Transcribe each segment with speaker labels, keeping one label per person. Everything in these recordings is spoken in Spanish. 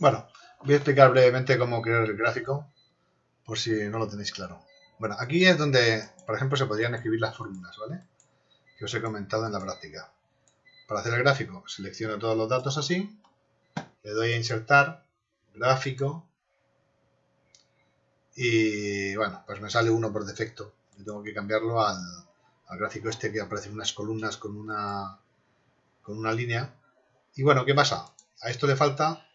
Speaker 1: Bueno, voy a explicar brevemente cómo crear el gráfico, por si no lo tenéis claro. Bueno, aquí es donde, por ejemplo, se podrían escribir las fórmulas, ¿vale? Que os he comentado en la práctica. Para hacer el gráfico, selecciono todos los datos así, le doy a insertar, gráfico, y bueno, pues me sale uno por defecto. Yo tengo que cambiarlo al, gráfico este que aparece en unas columnas con una, con una línea. Y bueno, ¿qué pasa? A esto le falta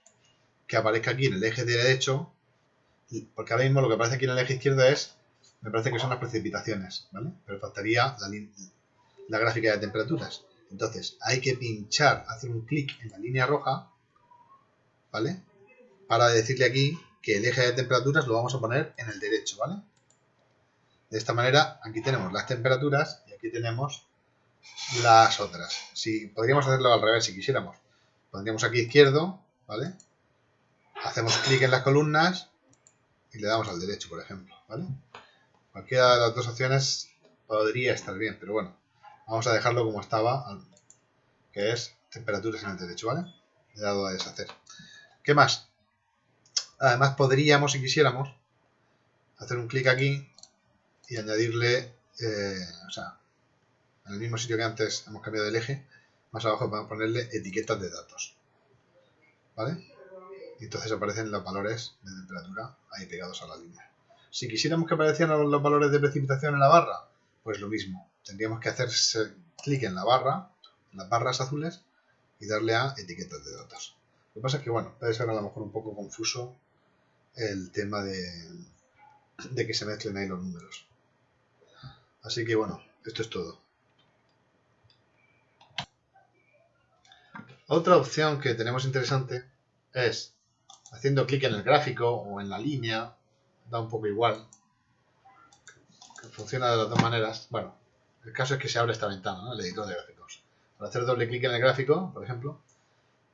Speaker 1: que aparezca aquí en el eje derecho, porque ahora mismo lo que aparece aquí en el eje izquierdo es, me parece que son las precipitaciones, ¿vale? Pero faltaría la, la gráfica de temperaturas. Entonces, hay que pinchar, hacer un clic en la línea roja, ¿vale? Para decirle aquí que el eje de temperaturas lo vamos a poner en el derecho, ¿vale? De esta manera, aquí tenemos las temperaturas y aquí tenemos las otras. Si podríamos hacerlo al revés si quisiéramos. Pondríamos aquí izquierdo, ¿vale? Hacemos clic en las columnas y le damos al derecho, por ejemplo, ¿vale? Cualquiera de las dos opciones podría estar bien, pero bueno, vamos a dejarlo como estaba, que es temperaturas en el derecho, ¿vale? Le he dado a deshacer. ¿Qué más? Además podríamos, si quisiéramos, hacer un clic aquí y añadirle, eh, o sea, en el mismo sitio que antes hemos cambiado el eje, más abajo podemos ponerle etiquetas de datos. ¿Vale? Y entonces aparecen los valores de temperatura ahí pegados a la línea. Si quisiéramos que aparecieran los valores de precipitación en la barra, pues lo mismo. Tendríamos que hacer clic en la barra, en las barras azules, y darle a etiquetas de datos. Lo que pasa es que, bueno, puede ser a lo mejor un poco confuso el tema de, de que se mezclen ahí los números. Así que, bueno, esto es todo. Otra opción que tenemos interesante es haciendo clic en el gráfico o en la línea, da un poco igual. Funciona de las dos maneras. Bueno, el caso es que se abre esta ventana, el editor de gráficos. Para hacer doble clic en el gráfico, por ejemplo,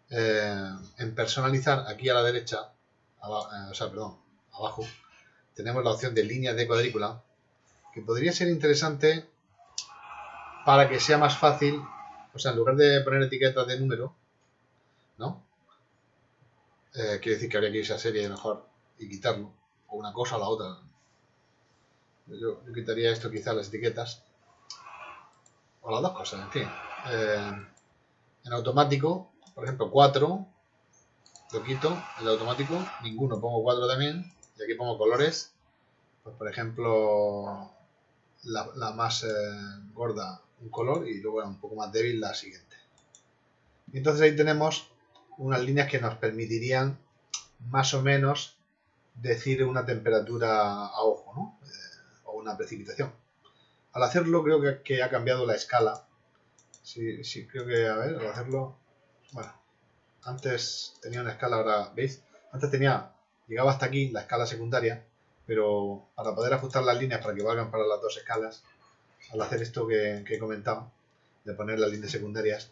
Speaker 1: eh, en personalizar, aquí a la derecha, eh, o sea, perdón, abajo, tenemos la opción de línea de cuadrícula, que podría ser interesante para que sea más fácil, o sea, en lugar de poner etiquetas de número, ¿no? Eh, quiere decir que habría que irse a serie mejor y quitarlo, o una cosa o la otra. Yo, quitaría esto quizás las etiquetas, o las dos cosas, en fin. Eh, en automático, por ejemplo, 4, lo quito, el automático, ninguno, pongo 4 también, y aquí pongo colores, pues por ejemplo, la, más eh, gorda un color y luego un poco más débil la siguiente. Y entonces ahí tenemos unas líneas que nos permitirían más o menos decir una temperatura a ojo, ¿no? Eh, o una precipitación. Al hacerlo creo que, ha cambiado la escala. Sí, sí, creo que, a ver, al hacerlo, bueno, antes tenía una escala, ahora, ¿veis? Antes tenía, llegaba hasta aquí la escala secundaria, pero para poder ajustar las líneas para que valgan para las dos escalas, al hacer esto que, que he comentado, de poner las líneas secundarias,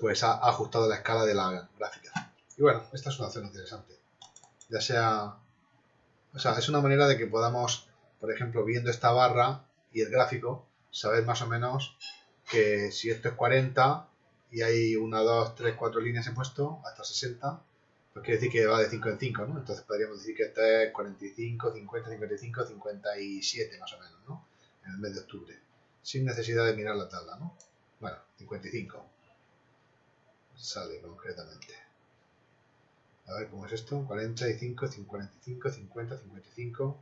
Speaker 1: pues ha ajustado la escala de la gráfica. Y bueno, esta es una opción interesante. Ya sea, o sea, es una manera de que podamos, por ejemplo, viendo esta barra y el gráfico, saber más o menos que si esto es 40 y hay 1, 2, 3, 4 líneas en puesto hasta 60, pues quiere decir que va de 5 en 5, ¿no? Entonces podríamos decir que esto es 45, 50, 55, 57 más o menos, ¿no? En el mes de octubre, sin necesidad de mirar la tabla, ¿no? Bueno, 55 sale concretamente. A ver cómo es esto. 45, 55, 50, 55.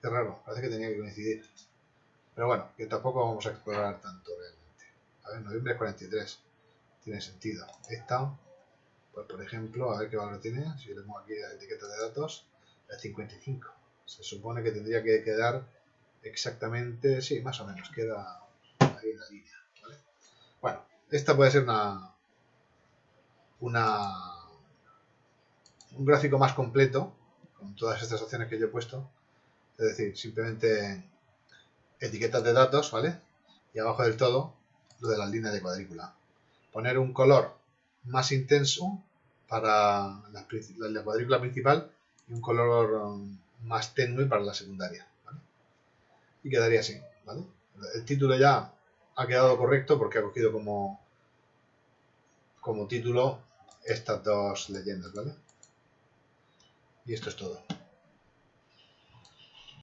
Speaker 1: Qué raro, parece que tenía que coincidir. Pero bueno, que tampoco vamos a explorar tanto realmente. A ver, noviembre es 43. Tiene sentido. Esta, pues por ejemplo, a ver qué valor tiene. Si pongo aquí la etiqueta de datos, es 55. Se supone que tendría que quedar exactamente, sí, más o menos, queda ahí en la línea. Bueno, esta puede ser una, un gráfico más completo con todas estas opciones que yo he puesto. Es decir, simplemente etiquetas de datos, ¿vale? Y abajo del todo, lo de las líneas de cuadrícula. Poner un color más intenso para la, la cuadrícula principal y un color um, más tenue para la secundaria. Y quedaría así, ¿vale? El título ya ha quedado correcto porque ha cogido como como título estas dos leyendas, ¿vale? Y esto es todo.